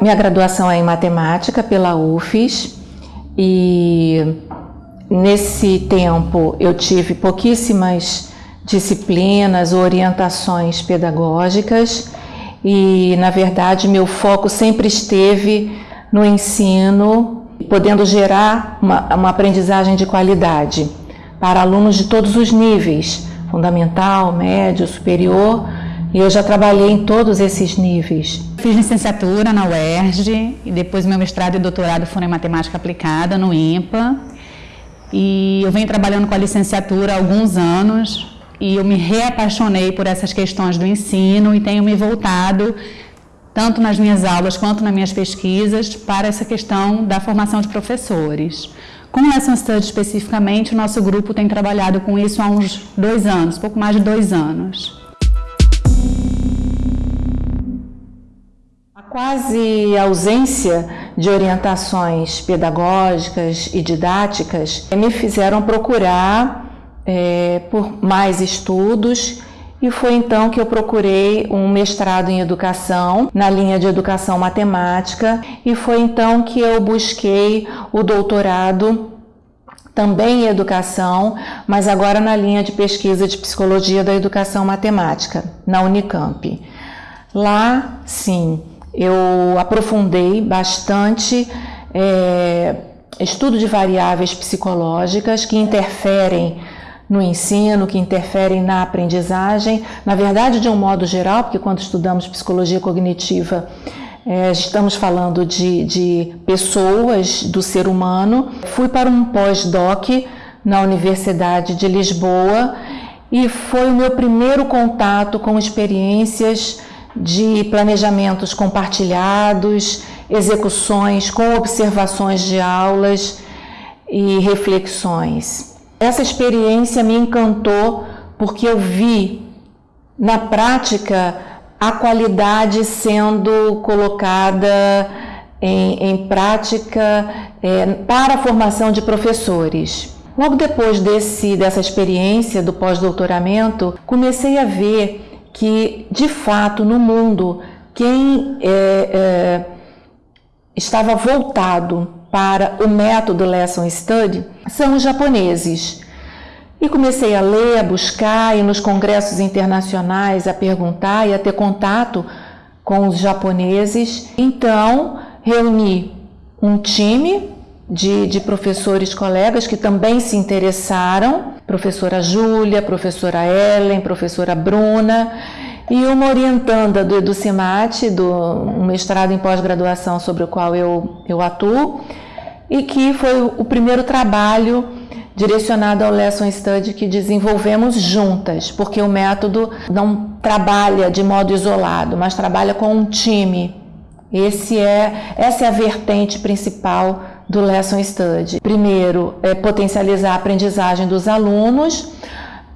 Minha graduação é em matemática pela UFES e nesse tempo eu tive pouquíssimas disciplinas, orientações pedagógicas e, na verdade, meu foco sempre esteve no ensino, podendo gerar uma, uma aprendizagem de qualidade para alunos de todos os níveis, fundamental, médio, superior, e eu já trabalhei em todos esses níveis. Fiz licenciatura na UERJ e depois meu mestrado e doutorado foram em matemática aplicada no IMPA. E eu venho trabalhando com a licenciatura há alguns anos, e eu me reapaixonei por essas questões do ensino e tenho me voltado, tanto nas minhas aulas quanto nas minhas pesquisas, para essa questão da formação de professores. Com Lesson Study especificamente, o nosso grupo tem trabalhado com isso há uns dois anos, pouco mais de dois anos. Quase ausência de orientações pedagógicas e didáticas me fizeram procurar é, por mais estudos e foi então que eu procurei um mestrado em educação, na linha de educação matemática, e foi então que eu busquei o doutorado também em educação, mas agora na linha de pesquisa de psicologia da educação matemática, na Unicamp. Lá, sim, eu aprofundei bastante é, estudo de variáveis psicológicas que interferem no ensino, que interferem na aprendizagem, na verdade, de um modo geral, porque quando estudamos psicologia cognitiva, é, estamos falando de, de pessoas, do ser humano. Fui para um pós-doc na Universidade de Lisboa e foi o meu primeiro contato com experiências de planejamentos compartilhados, execuções com observações de aulas e reflexões. Essa experiência me encantou porque eu vi na prática a qualidade sendo colocada em, em prática é, para a formação de professores. Logo depois desse, dessa experiência do pós-doutoramento, comecei a ver que, de fato, no mundo, quem é, é, estava voltado para o método Lesson Study são os japoneses. E comecei a ler, a buscar, e nos congressos internacionais a perguntar e a ter contato com os japoneses. Então, reuni um time de, de professores colegas que também se interessaram, professora Júlia, professora Ellen, professora Bruna, e uma orientanda do EduCimate, do um mestrado em pós-graduação sobre o qual eu, eu atuo, e que foi o primeiro trabalho direcionado ao Lesson Study que desenvolvemos juntas, porque o método não trabalha de modo isolado, mas trabalha com um time. Esse é, essa é a vertente principal do Lesson Study. Primeiro, é potencializar a aprendizagem dos alunos,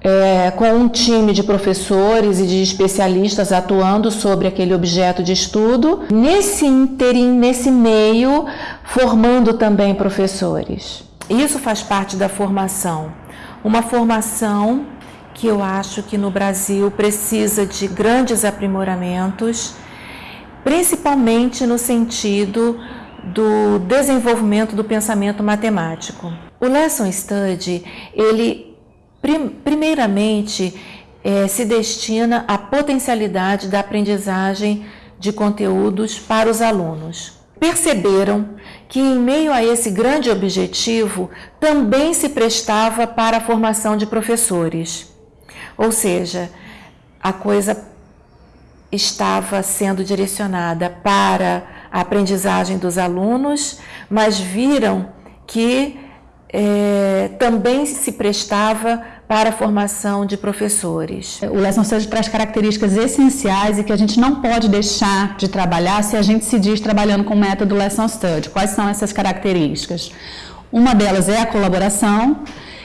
é, com um time de professores e de especialistas atuando sobre aquele objeto de estudo, nesse interim, nesse meio, formando também professores. Isso faz parte da formação. Uma formação que eu acho que no Brasil precisa de grandes aprimoramentos, principalmente no sentido do desenvolvimento do pensamento matemático. O Lesson Study, ele Primeiramente, é, se destina à potencialidade da aprendizagem de conteúdos para os alunos. Perceberam que, em meio a esse grande objetivo, também se prestava para a formação de professores. Ou seja, a coisa estava sendo direcionada para a aprendizagem dos alunos, mas viram que é, também se prestava para a formação de professores. O Lesson Study traz características essenciais e que a gente não pode deixar de trabalhar se a gente se diz trabalhando com o método Lesson Study. Quais são essas características? Uma delas é a colaboração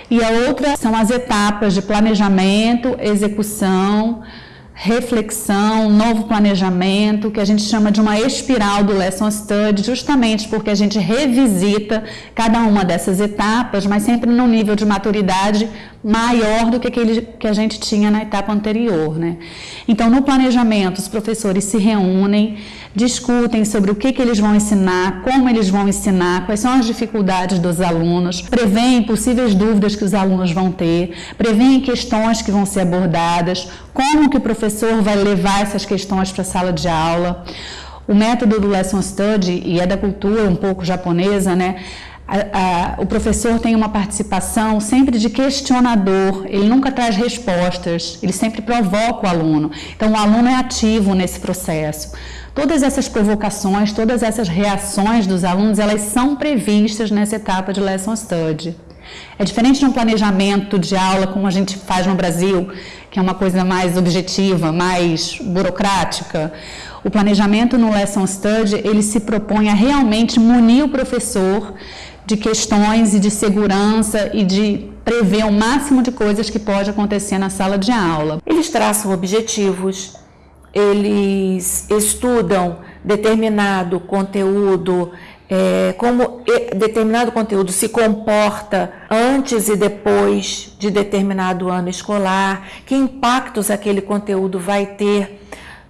e a outra são as etapas de planejamento, execução, reflexão, novo planejamento, que a gente chama de uma espiral do Lesson Study, justamente porque a gente revisita cada uma dessas etapas, mas sempre num nível de maturidade maior do que aquele que a gente tinha na etapa anterior. Né? Então, no planejamento, os professores se reúnem, discutem sobre o que, que eles vão ensinar, como eles vão ensinar, quais são as dificuldades dos alunos, preveem possíveis dúvidas que os alunos vão ter, preveem questões que vão ser abordadas, como que o professor vai levar essas questões para a sala de aula. O método do Lesson Study, e é da cultura um pouco japonesa, né? A, a, o professor tem uma participação sempre de questionador, ele nunca traz respostas, ele sempre provoca o aluno. Então, o aluno é ativo nesse processo. Todas essas provocações, todas essas reações dos alunos, elas são previstas nessa etapa de Lesson Study. É diferente de um planejamento de aula como a gente faz no Brasil, que é uma coisa mais objetiva, mais burocrática. O planejamento no Lesson Study, ele se propõe a realmente munir o professor de questões e de segurança e de prever o máximo de coisas que pode acontecer na sala de aula. Eles traçam objetivos, eles estudam determinado conteúdo, é, como determinado conteúdo se comporta antes e depois de determinado ano escolar, que impactos aquele conteúdo vai ter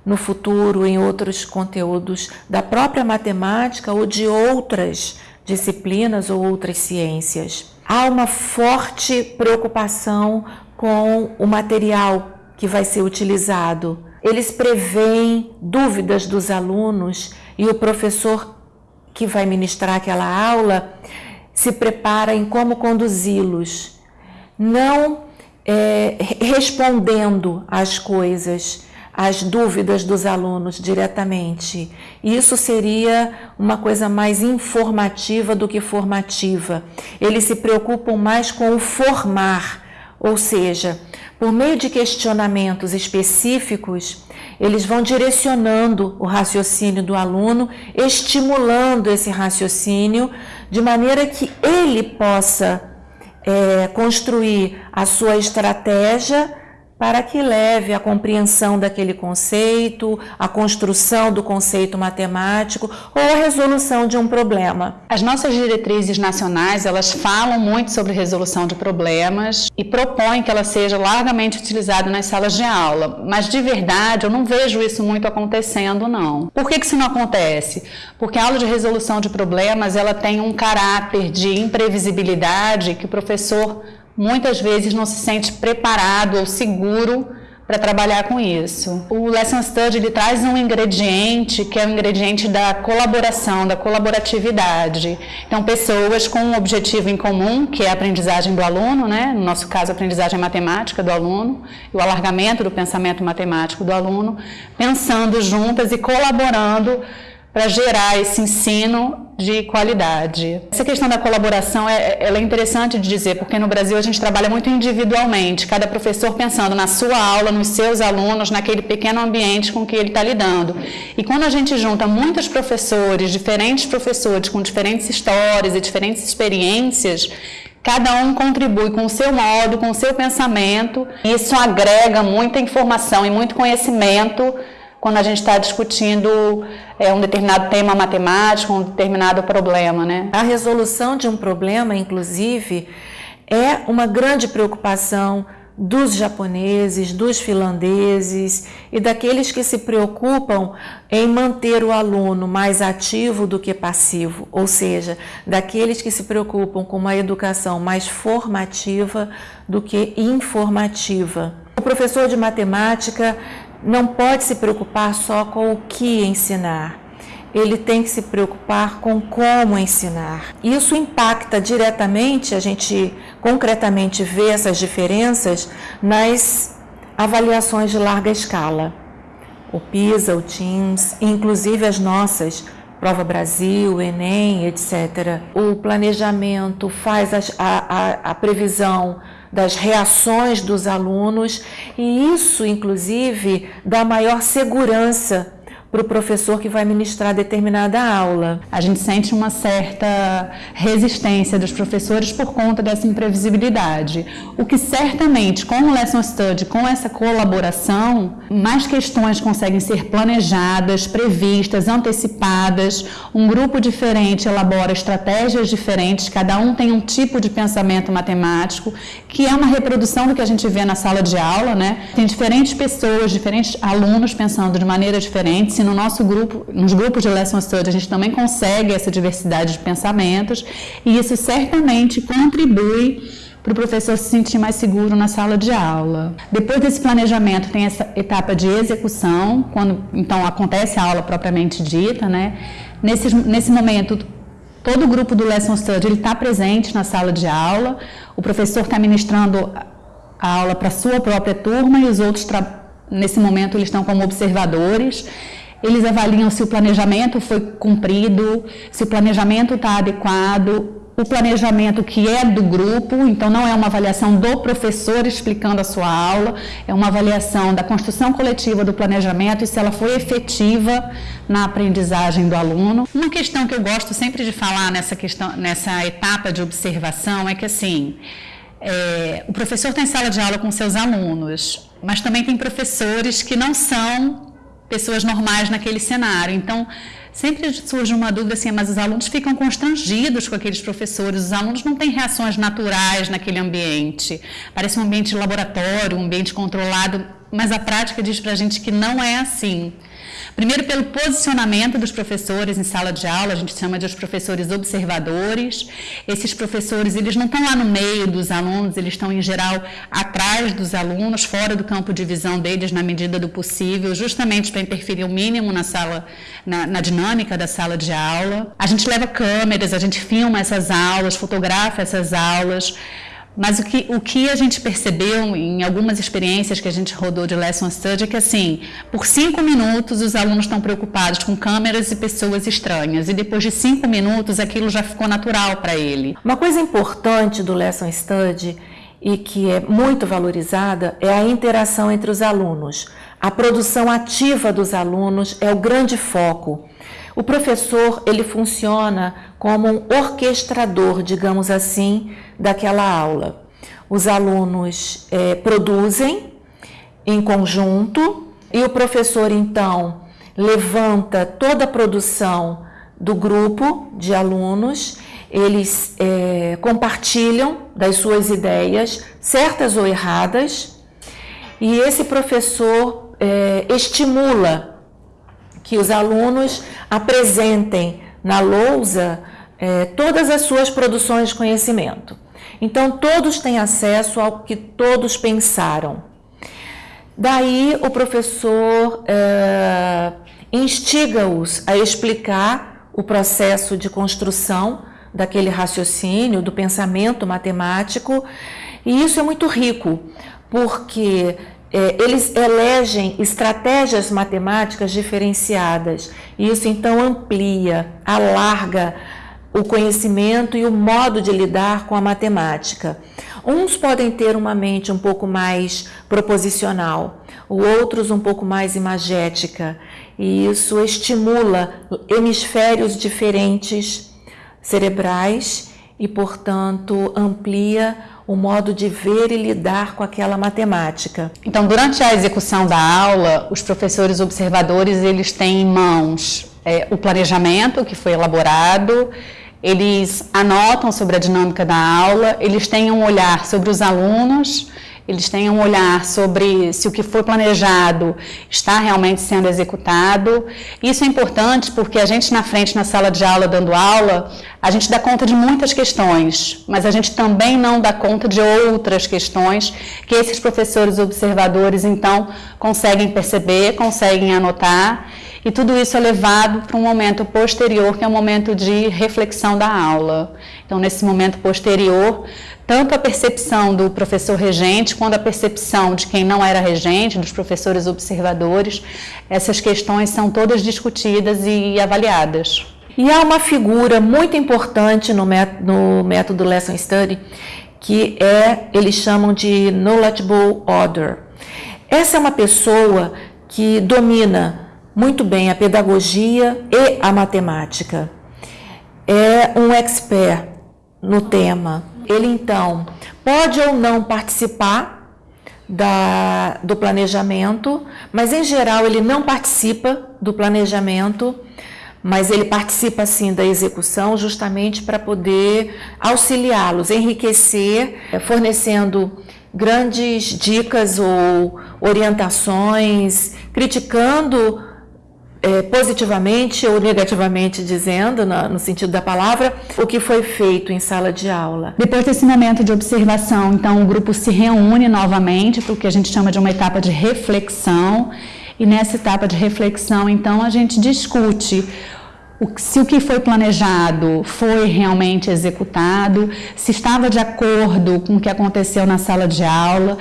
no futuro em outros conteúdos da própria matemática ou de outras disciplinas ou outras ciências. Há uma forte preocupação com o material que vai ser utilizado. Eles preveem dúvidas dos alunos e o professor que vai ministrar aquela aula se prepara em como conduzi-los, não é, respondendo às coisas, as dúvidas dos alunos diretamente. Isso seria uma coisa mais informativa do que formativa. Eles se preocupam mais com o formar, ou seja, por meio de questionamentos específicos, eles vão direcionando o raciocínio do aluno, estimulando esse raciocínio, de maneira que ele possa é, construir a sua estratégia para que leve à compreensão daquele conceito, à construção do conceito matemático ou à resolução de um problema. As nossas diretrizes nacionais, elas falam muito sobre resolução de problemas e propõem que ela seja largamente utilizada nas salas de aula, mas de verdade eu não vejo isso muito acontecendo não. Por que que isso não acontece? Porque a aula de resolução de problemas, ela tem um caráter de imprevisibilidade que o professor muitas vezes não se sente preparado ou seguro para trabalhar com isso. O Lesson Study ele traz um ingrediente que é o ingrediente da colaboração, da colaboratividade. Então, pessoas com um objetivo em comum, que é a aprendizagem do aluno, né? no nosso caso, a aprendizagem matemática do aluno, o alargamento do pensamento matemático do aluno, pensando juntas e colaborando para gerar esse ensino de qualidade. Essa questão da colaboração é, ela é interessante de dizer, porque no Brasil a gente trabalha muito individualmente, cada professor pensando na sua aula, nos seus alunos, naquele pequeno ambiente com que ele está lidando. E quando a gente junta muitos professores, diferentes professores com diferentes histórias e diferentes experiências, Cada um contribui com o seu modo, com o seu pensamento, e isso agrega muita informação e muito conhecimento quando a gente está discutindo é, um determinado tema matemático, um determinado problema. Né? A resolução de um problema, inclusive, é uma grande preocupação dos japoneses, dos finlandeses e daqueles que se preocupam em manter o aluno mais ativo do que passivo, ou seja, daqueles que se preocupam com uma educação mais formativa do que informativa. O professor de matemática não pode se preocupar só com o que ensinar. Ele tem que se preocupar com como ensinar. Isso impacta diretamente, a gente concretamente vê essas diferenças nas avaliações de larga escala. O PISA, o TIMSS, inclusive as nossas, Prova Brasil, Enem, etc. O planejamento faz a, a, a previsão das reações dos alunos e isso, inclusive, dá maior segurança para o professor que vai ministrar determinada aula. A gente sente uma certa resistência dos professores por conta dessa imprevisibilidade. O que certamente, com o Lesson Study, com essa colaboração, mais questões conseguem ser planejadas, previstas, antecipadas. Um grupo diferente elabora estratégias diferentes, cada um tem um tipo de pensamento matemático, que é uma reprodução do que a gente vê na sala de aula, né? Tem diferentes pessoas, diferentes alunos pensando de maneira diferente no nosso grupo, nos grupos de Lesson Study, a gente também consegue essa diversidade de pensamentos e isso certamente contribui para o professor se sentir mais seguro na sala de aula. Depois desse planejamento tem essa etapa de execução, quando então acontece a aula propriamente dita, né? Nesse, nesse momento todo o grupo do Lesson Study está presente na sala de aula, o professor está ministrando a aula para a sua própria turma e os outros nesse momento eles estão como observadores eles avaliam se o planejamento foi cumprido, se o planejamento está adequado, o planejamento que é do grupo, então não é uma avaliação do professor explicando a sua aula, é uma avaliação da construção coletiva do planejamento e se ela foi efetiva na aprendizagem do aluno. Uma questão que eu gosto sempre de falar nessa questão, nessa etapa de observação é que assim, é, o professor tem sala de aula com seus alunos, mas também tem professores que não são pessoas normais naquele cenário. Então, sempre surge uma dúvida assim, mas os alunos ficam constrangidos com aqueles professores, os alunos não têm reações naturais naquele ambiente. Parece um ambiente laboratório, um ambiente controlado, mas a prática diz para a gente que não é assim. Primeiro, pelo posicionamento dos professores em sala de aula, a gente chama de os professores observadores. Esses professores, eles não estão lá no meio dos alunos, eles estão, em geral, atrás dos alunos, fora do campo de visão deles, na medida do possível, justamente para interferir o mínimo na sala, na, na dinâmica da sala de aula. A gente leva câmeras, a gente filma essas aulas, fotografa essas aulas. Mas o que, o que a gente percebeu em algumas experiências que a gente rodou de Lesson Study é que, assim, por cinco minutos os alunos estão preocupados com câmeras e pessoas estranhas, e depois de cinco minutos aquilo já ficou natural para ele. Uma coisa importante do Lesson Study e que é muito valorizada é a interação entre os alunos. A produção ativa dos alunos é o grande foco. O professor ele funciona como um orquestrador, digamos assim, daquela aula. Os alunos é, produzem em conjunto e o professor então levanta toda a produção do grupo de alunos, eles é, compartilham das suas ideias, certas ou erradas, e esse professor é, estimula que os alunos apresentem na lousa é, todas as suas produções de conhecimento. Então, todos têm acesso ao que todos pensaram. Daí, o professor é, instiga-os a explicar o processo de construção daquele raciocínio, do pensamento matemático, e isso é muito rico, porque é, eles elegem estratégias matemáticas diferenciadas. E isso então amplia, alarga o conhecimento e o modo de lidar com a matemática. Uns podem ter uma mente um pouco mais proposicional, outros um pouco mais imagética, e isso estimula hemisférios diferentes cerebrais e, portanto, amplia o modo de ver e lidar com aquela matemática. Então, durante a execução da aula, os professores observadores eles têm em mãos é, o planejamento que foi elaborado, eles anotam sobre a dinâmica da aula, eles têm um olhar sobre os alunos eles tenham um olhar sobre se o que foi planejado está realmente sendo executado. Isso é importante porque a gente na frente, na sala de aula, dando aula, a gente dá conta de muitas questões, mas a gente também não dá conta de outras questões que esses professores observadores, então, conseguem perceber, conseguem anotar. E tudo isso é levado para um momento posterior, que é o um momento de reflexão da aula. Então, nesse momento posterior, tanto a percepção do professor regente quanto a percepção de quem não era regente, dos professores observadores, essas questões são todas discutidas e avaliadas. E há uma figura muito importante no método, no método Lesson Study, que é, eles chamam de Knowledgeable Order. Essa é uma pessoa que domina muito bem a pedagogia e a matemática. É um expert no tema. Ele então pode ou não participar da, do planejamento, mas em geral ele não participa do planejamento, mas ele participa sim da execução, justamente para poder auxiliá-los, enriquecer, fornecendo grandes dicas ou orientações, criticando é, positivamente ou negativamente dizendo, no, no, sentido da palavra, o que foi feito em sala de aula. Depois desse momento de observação, então o grupo se reúne novamente para o que a gente chama de uma etapa de reflexão. E nessa etapa de reflexão, então, a gente discute se o que foi planejado foi realmente executado, se estava de acordo com o que aconteceu na sala de aula,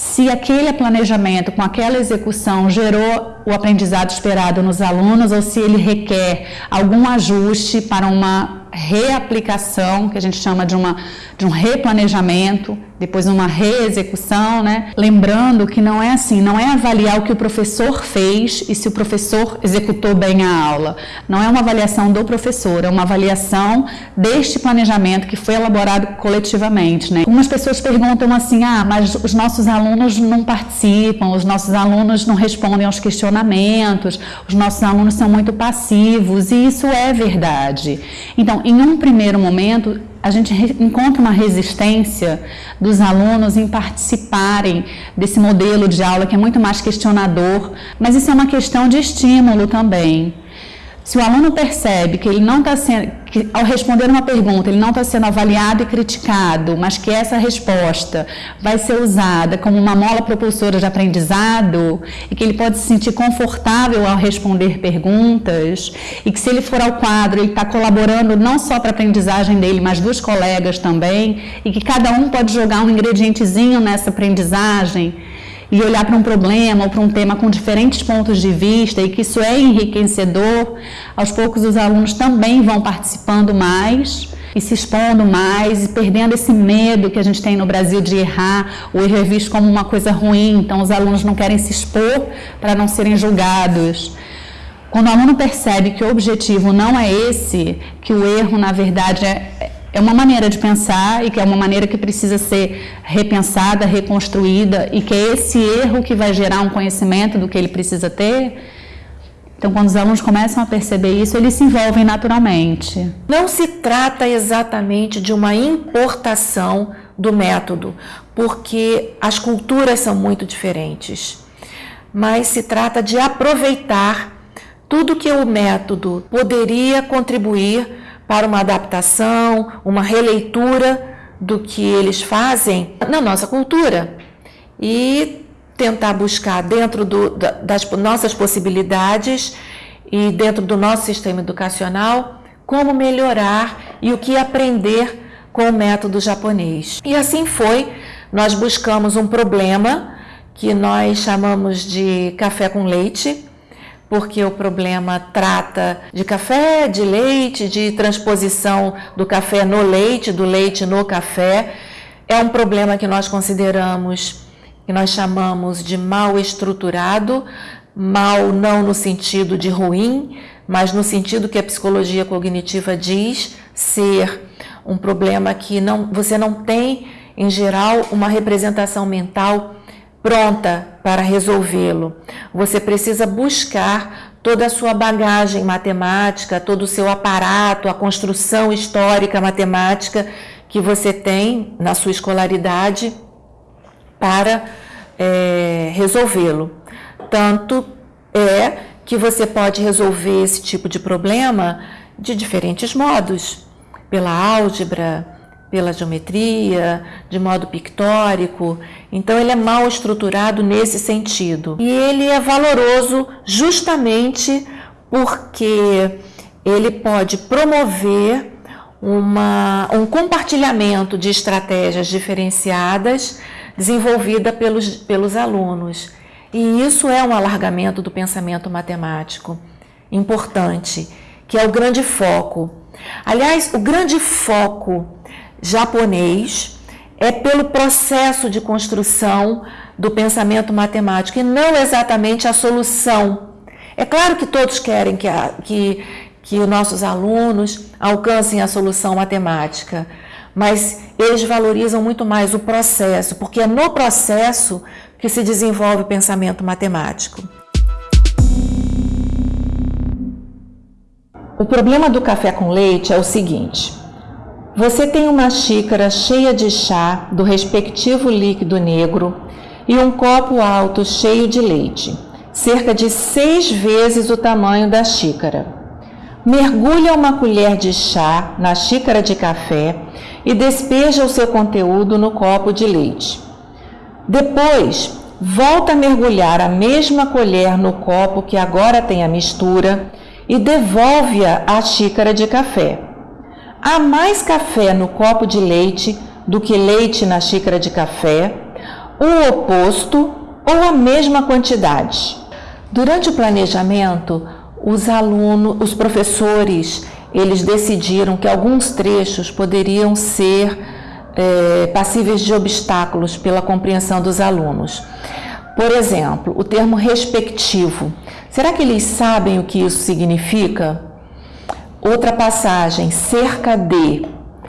se aquele planejamento com aquela execução gerou o aprendizado esperado nos alunos ou se ele requer algum ajuste para uma reaplicação, que a gente chama de, uma, de um replanejamento, depois uma reexecução, né? Lembrando que não é assim, não é avaliar o que o professor fez e se o professor executou bem a aula. Não é uma avaliação do professor, é uma avaliação deste planejamento que foi elaborado coletivamente, né? Algumas pessoas perguntam assim: "Ah, mas os nossos alunos não participam, os nossos alunos não respondem aos questionamentos, os nossos alunos são muito passivos", e isso é verdade. Então, em um primeiro momento, a gente encontra uma resistência dos alunos em participarem desse modelo de aula que é muito mais questionador, mas isso é uma questão de estímulo também. Se o aluno percebe que ele não está sendo, que ao responder uma pergunta, ele não está sendo avaliado e criticado, mas que essa resposta vai ser usada como uma mola propulsora de aprendizado e que ele pode se sentir confortável ao responder perguntas e que se ele for ao quadro, ele está colaborando não só para a aprendizagem dele, mas dos colegas também e que cada um pode jogar um ingredientezinho nessa aprendizagem e olhar para um problema ou para um tema com diferentes pontos de vista e que isso é enriquecedor, aos poucos os alunos também vão participando mais e se expondo mais e perdendo esse medo que a gente tem no Brasil de errar. O erro é visto como uma coisa ruim, então os alunos não querem se expor para não serem julgados. Quando o aluno percebe que o objetivo não é esse, que o erro na verdade é, é uma maneira de pensar e que é uma maneira que precisa ser repensada, reconstruída e que é esse erro que vai gerar um conhecimento do que ele precisa ter. Então, quando os alunos começam a perceber isso, eles se envolvem naturalmente. Não se trata exatamente de uma importação do método, porque as culturas são muito diferentes, mas se trata de aproveitar tudo que o método poderia contribuir para uma adaptação, uma releitura do que eles fazem na nossa cultura e tentar buscar dentro do, das nossas possibilidades e dentro do nosso sistema educacional como melhorar e o que aprender com o método japonês. E assim foi, nós buscamos um problema que nós chamamos de café com leite, porque o problema trata de café, de leite, de transposição do café no leite, do leite no café. É um problema que nós consideramos, que nós chamamos de mal estruturado, mal não no sentido de ruim, mas no sentido que a psicologia cognitiva diz ser um problema que não, você não tem, em geral, uma representação mental pronta para resolvê-lo. Você precisa buscar toda a sua bagagem matemática, todo o seu aparato, a construção histórica matemática que você tem na sua escolaridade para é, resolvê-lo. Tanto é que você pode resolver esse tipo de problema de diferentes modos, pela álgebra, pela geometria, de modo pictórico. Então ele é mal estruturado nesse sentido. E ele é valoroso justamente porque ele pode promover uma, um compartilhamento de estratégias diferenciadas desenvolvida pelos, pelos alunos. E isso é um alargamento do pensamento matemático importante, que é o grande foco. Aliás, o grande foco japonês é pelo processo de construção do pensamento matemático e não exatamente a solução. É claro que todos querem que, a, que, que os nossos alunos alcancem a solução matemática, mas eles valorizam muito mais o processo, porque é no processo que se desenvolve o pensamento matemático. O problema do café com leite é o seguinte: você tem uma xícara cheia de chá do respectivo líquido negro e um copo alto cheio de leite, cerca de seis vezes o tamanho da xícara. Mergulha uma colher de chá na xícara de café e despeja o seu conteúdo no copo de leite. Depois, volta a mergulhar a mesma colher no copo que agora tem a mistura e devolve-a à xícara de café. Há mais café no copo de leite do que leite na xícara de café, o oposto ou a mesma quantidade. Durante o planejamento, os alunos, os professores, eles decidiram que alguns trechos poderiam ser é, passíveis de obstáculos pela compreensão dos alunos. Por exemplo, o termo respectivo. Será que eles sabem o que isso significa? Outra passagem, cerca de.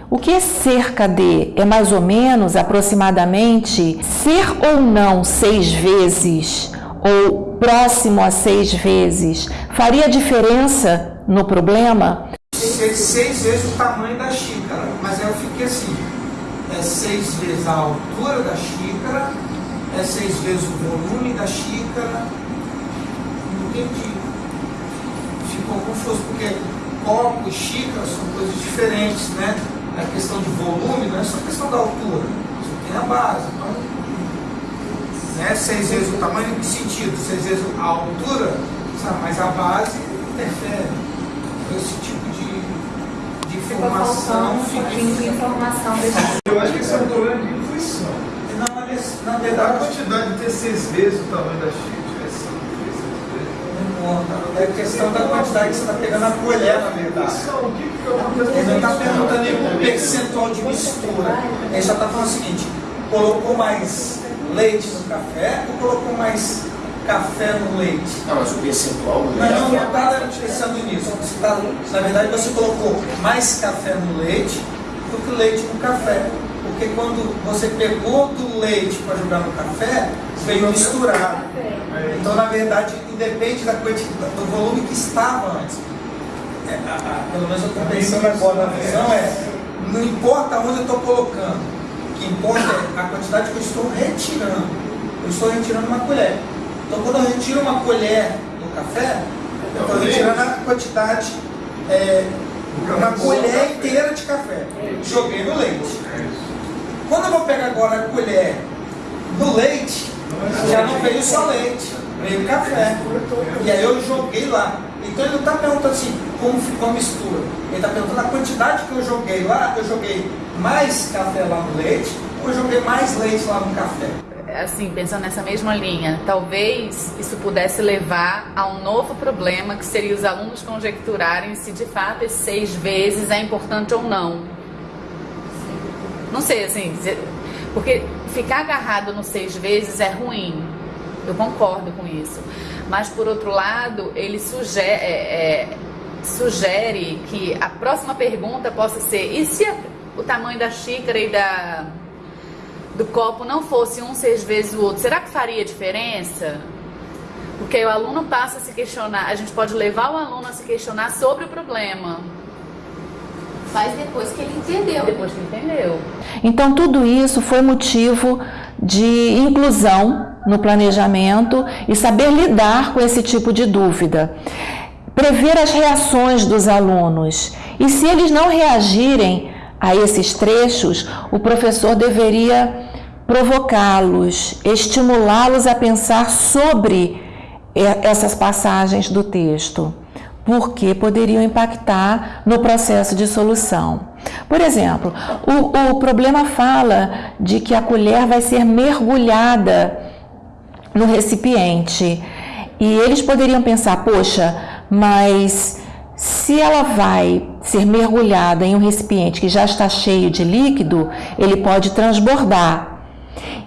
O que é cerca de? É mais ou menos, aproximadamente, ser ou não seis vezes, ou próximo a seis vezes, faria diferença no problema? Seis, seis vezes o tamanho da xícara, mas aí eu fiquei assim, é seis vezes a altura da xícara, é seis vezes o volume da xícara, entendi. Ficou confuso, porque copo e xícara são coisas diferentes, né? A questão de volume não é só questão da altura, você tem a base. Então, né, seis vezes o tamanho, em que sentido? Seis vezes a altura, sabe? mas a base interfere. Então, esse tipo de, de informação um fica. de informação Eu acho que esse é um problema de intuição. Na, na A verdade, quantidade de ter seis vezes o tamanho da xícara. É questão da quantidade que você está pegando a colher, na verdade. Ele não está perguntando nenhum percentual de mistura. Ele só está falando o seguinte: colocou mais leite no café ou colocou mais café no leite? Não, mas o percentual do Não, leite. não está pensando nisso. Você tá, na verdade, você colocou mais café no leite do que leite no café. Porque quando você pegou do leite para jogar no café, veio misturado. Então, na verdade, independe da quantidade, do volume que estava antes. É, a- a- pelo menos eu estou pensando agora, a visão é, não importa onde eu estou colocando, o que importa é a quantidade que eu estou retirando. Eu estou retirando uma colher. Então, quando eu retiro uma colher do café, eu estou retirando a quantidade, é, uma colher inteira de café. Joguei no leite. Quando eu vou pegar agora a colher do leite, já não veio só leite, veio café. E aí eu joguei lá. Então ele não está perguntando assim como ficou a mistura. Ele está perguntando a quantidade que eu joguei lá, eu joguei mais café lá no leite, ou eu joguei mais leite lá no café. assim, pensando nessa mesma linha, talvez isso pudesse levar a um novo problema que seria os alunos conjecturarem se de fato esses seis vezes é importante ou não. Não sei, assim, porque ficar agarrado no seis vezes é ruim. Eu concordo com isso. Mas por outro lado, ele sugere, é, é, sugere que a próxima pergunta possa ser: e se a- o tamanho da xícara e da do copo não fosse um seis vezes o outro, será que faria diferença? Porque aí o aluno passa a se questionar, a gente pode levar o aluno a se questionar sobre o problema, Faz depois que ele entendeu. depois que entendeu. Então, tudo isso foi motivo de inclusão no planejamento e saber lidar com esse tipo de dúvida. Prever as reações dos alunos. E se eles não reagirem a esses trechos, o professor deveria provocá-los, estimulá-los a pensar sobre essas passagens do texto porque poderiam impactar no processo de solução. Por exemplo, o, o problema fala de que a colher vai ser mergulhada no recipiente e eles poderiam pensar: poxa, mas se ela vai ser mergulhada em um recipiente que já está cheio de líquido, ele pode transbordar.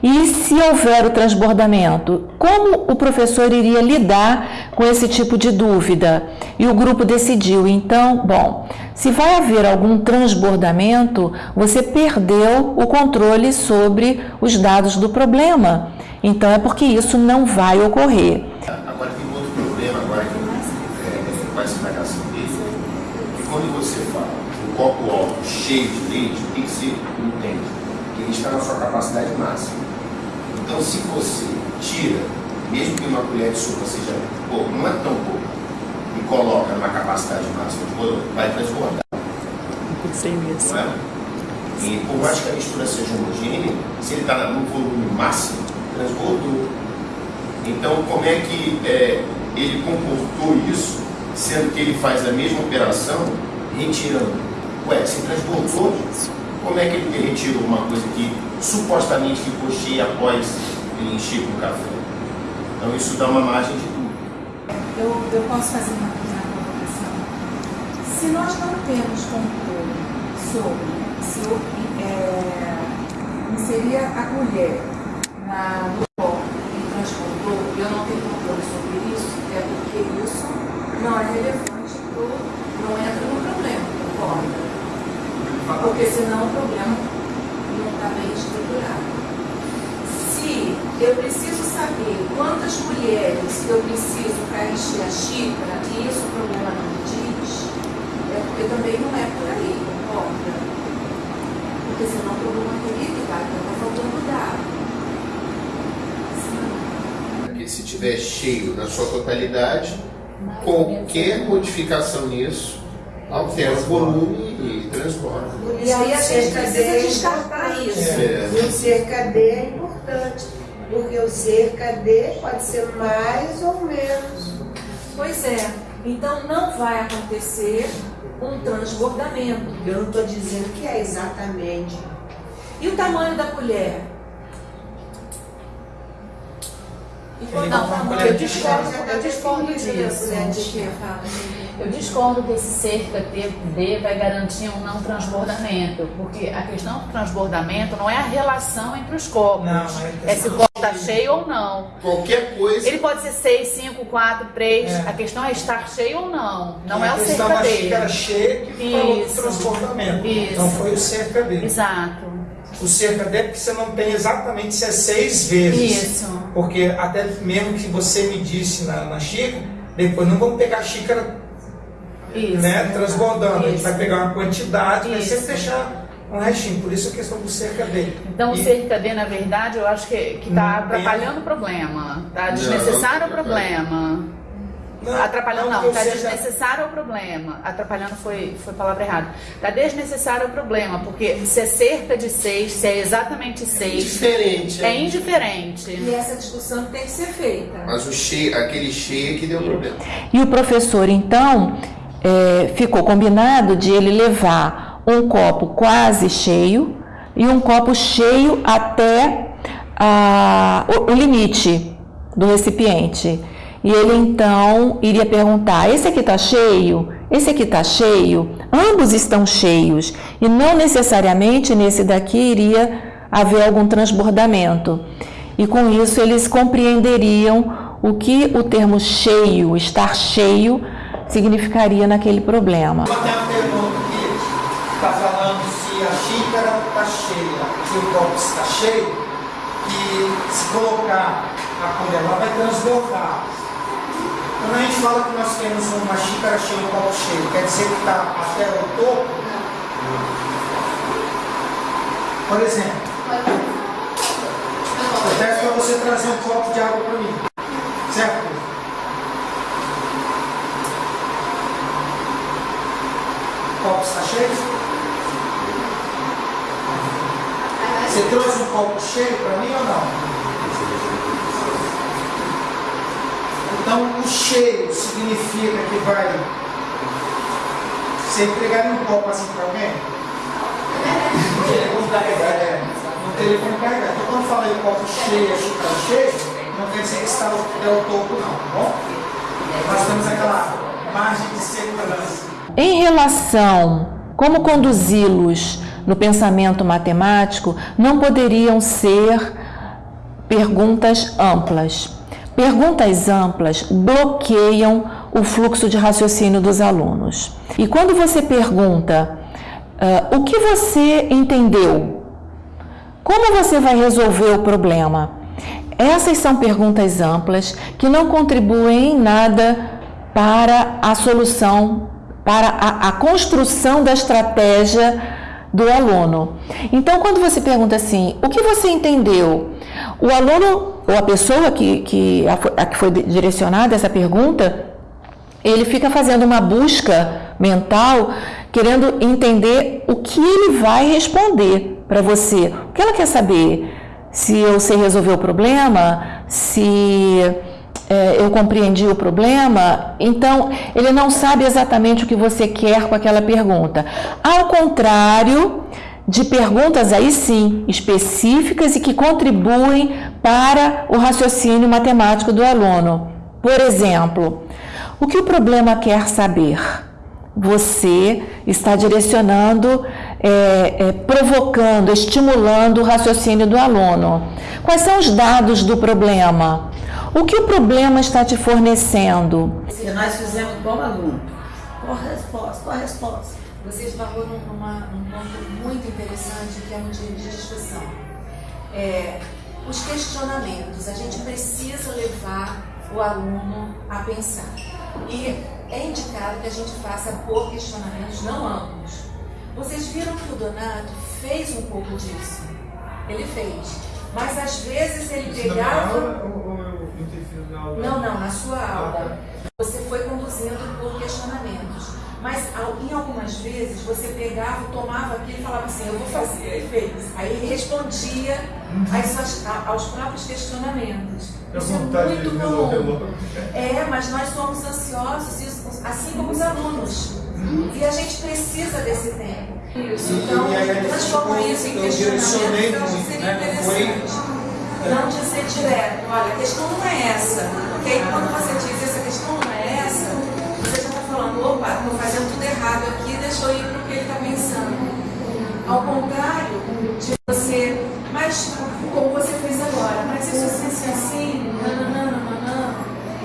E se houver o transbordamento, como o professor iria lidar com esse tipo de dúvida? E o grupo decidiu, então, bom, se vai haver algum transbordamento, você perdeu o controle sobre os dados do problema. Então é porque isso não vai ocorrer. Agora tem outro problema agora que é, a explicação dele, que quando você fala um copo alto cheio de leite, tem que ser entende que ele está na sua capacidade máxima. Então se você tira, mesmo que uma colher de sopa seja pouco, não é tão pouco, e coloca numa capacidade máxima de bolo, vai transbordar. Não é? E por mais que a mistura seja homogênea, se ele está no volume máximo, transbordou. Então, como é que é, ele comportou isso, sendo que ele faz a mesma operação, retirando? Ué, se transbordou, como é que ele retirou uma coisa que supostamente ficou cheia após ele encher com café? Então, isso dá uma margem de dúvida. Eu, eu posso fazer uma, colocação? Se nós não temos controle sobre se eu é, inserir a colher na, no copo e transportou, eu não tenho controle sobre isso, é porque isso não é relevante, pro, não entra no problema, concorda? Porque senão o problema não está bem estruturado. Se eu preciso saber quantas colheres eu preciso para encher a xícara, e isso o problema não me diz, é porque também não é por aí, concorda? Porque senão o problema teria que estar, porque está faltando dado. Porque se estiver cheio na sua totalidade, qualquer modificação nisso altera o volume e transborda. E aí a gente precisa descartar isso. É. E o cerca o cerca D pode ser mais ou menos. Pois é, então não vai acontecer um transbordamento. Eu não estou dizendo que é exatamente. E o tamanho da colher? E quando Ele não, eu discordo, eu disso. Eu discordo que esse cerca D vai garantir um não transbordamento, porque a questão do transbordamento não é a relação entre os copos. Não, é é se o copo está cheio ou não. Qualquer coisa. Ele pode ser 6, 5, 4, 3. É. A questão é estar cheio ou não. Não é o questão cerca D. xícara cheia que falou do Isso. transbordamento. Isso. Não foi o cerca dele. Exato. O cerca D é porque você não tem exatamente se é seis vezes. Isso. Porque até mesmo que você me disse na, na xícara, depois não vamos pegar a xícara Isso. né, transbordando. A gente Isso. vai pegar uma quantidade, vai sempre Isso. deixar um restinho. Por isso a questão do cerca D. Então o E- cerca D, na verdade, eu acho que está atrapalhando o problema. Está desnecessário o não, problema. Não, Atrapalhando não, está cerca- desnecessário o problema. Atrapalhando foi, foi palavra errada. Está desnecessário o problema, porque se é cerca de 6, se é exatamente 6, Diferente. é indiferente. E essa discussão tem que ser feita. Mas o cheio, aquele cheio que deu problema. E o professor, então, é, ficou combinado de ele levar um copo quase cheio e um copo cheio até a- o, o limite do recipiente. E ele então iria perguntar: esse aqui está cheio? Esse aqui está cheio? Ambos estão cheios. E não necessariamente nesse daqui iria haver algum transbordamento. E com isso eles compreenderiam o que o termo cheio, estar cheio, significaria naquele problema. Só tem uma pergunta aqui, está falando se a xícara está cheia, se o copo está cheio, e se colocar a lá vai transbordar. Quando a gente fala que nós temos uma xícara cheia um copo cheio, quer dizer que está até o topo? Por exemplo, eu peço para você trazer um copo de água para mim, certo? O copo está cheio? Você trouxe um copo cheio para mim ou não? Então, o cheio significa que vai. Você entregaria um copo assim para alguém? No telefone carregado. No telefone carregado. Então, quando fala em copo cheio, a xícara cheia, não quer dizer que está até o topo, não, tá bom? Nós temos aquela margem de segurança. Em relação como conduzi-los no pensamento matemático, não poderiam ser perguntas amplas. Perguntas amplas bloqueiam o fluxo de raciocínio dos alunos. E quando você pergunta uh, o que você entendeu, como você vai resolver o problema, essas são perguntas amplas que não contribuem em nada para a solução, para a, a construção da estratégia do aluno. Então, quando você pergunta assim, o que você entendeu? O aluno ou a pessoa que, que, a, a que foi direcionada essa pergunta, ele fica fazendo uma busca mental, querendo entender o que ele vai responder para você. O que ela quer saber? Se eu sei resolver o problema? Se é, eu compreendi o problema? Então, ele não sabe exatamente o que você quer com aquela pergunta. Ao contrário de perguntas aí sim específicas e que contribuem para o raciocínio matemático do aluno. Por exemplo, o que o problema quer saber? Você está direcionando, é, é, provocando, estimulando o raciocínio do aluno. Quais são os dados do problema? O que o problema está te fornecendo? Se nós fizemos como aluno, qual a resposta? Qual a resposta? Você esbarrou num, numa, num ponto muito interessante que é um dia de discussão. É, os questionamentos, a gente precisa levar o aluno a pensar. E é indicado que a gente faça por questionamentos não amplos. Vocês viram que o Donato fez um pouco disso. Ele fez. Mas às vezes ele pegava. Não, não, na sua aula. Você foi conduzindo por questionamentos. Mas em algumas vezes você pegava, tomava aquilo e falava assim, eu vou fazer, ele fez. Aí ele respondia suas, aos próprios questionamentos. Isso é muito comum. É, mas nós somos ansiosos, assim como os alunos. E a gente precisa desse tempo. Isso. Então, transforma isso em questionamento, eu acho que seria né? interessante. Não dizer direto, olha, a questão não é essa. Porque aí quando você diz essa questão não é essa, você já está falando, opa, estou fazendo tudo errado aqui, deixa eu ir para o que ele está pensando. Ao contrário de você, mas como você fez agora, mas isso assim, assim, nananã, nananã.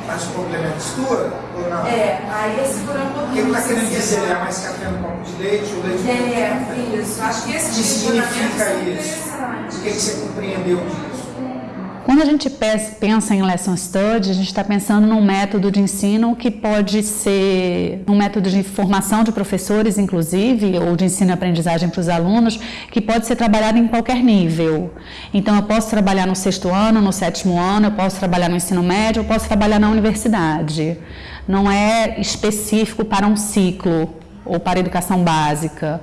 Mas o problema é a mistura ou não? É, aí é segurar um pouquinho. O que ele está querendo dizer? É mais café no copo de leite ou leite é, É, isso. Acho que esse que significa isso? O que, que você compreendeu disso? Quando a gente pensa em lesson study, a gente está pensando num método de ensino que pode ser um método de formação de professores, inclusive, ou de ensino e aprendizagem para os alunos, que pode ser trabalhado em qualquer nível. Então, eu posso trabalhar no sexto ano, no sétimo ano, eu posso trabalhar no ensino médio, eu posso trabalhar na universidade. Não é específico para um ciclo ou para educação básica.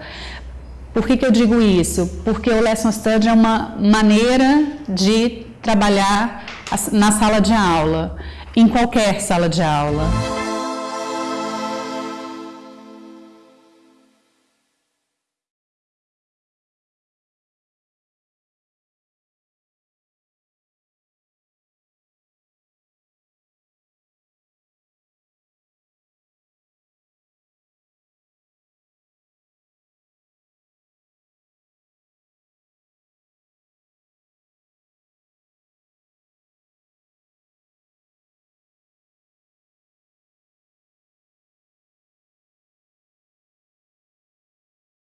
Por que, que eu digo isso? Porque o Lesson Study é uma maneira de trabalhar na sala de aula, em qualquer sala de aula.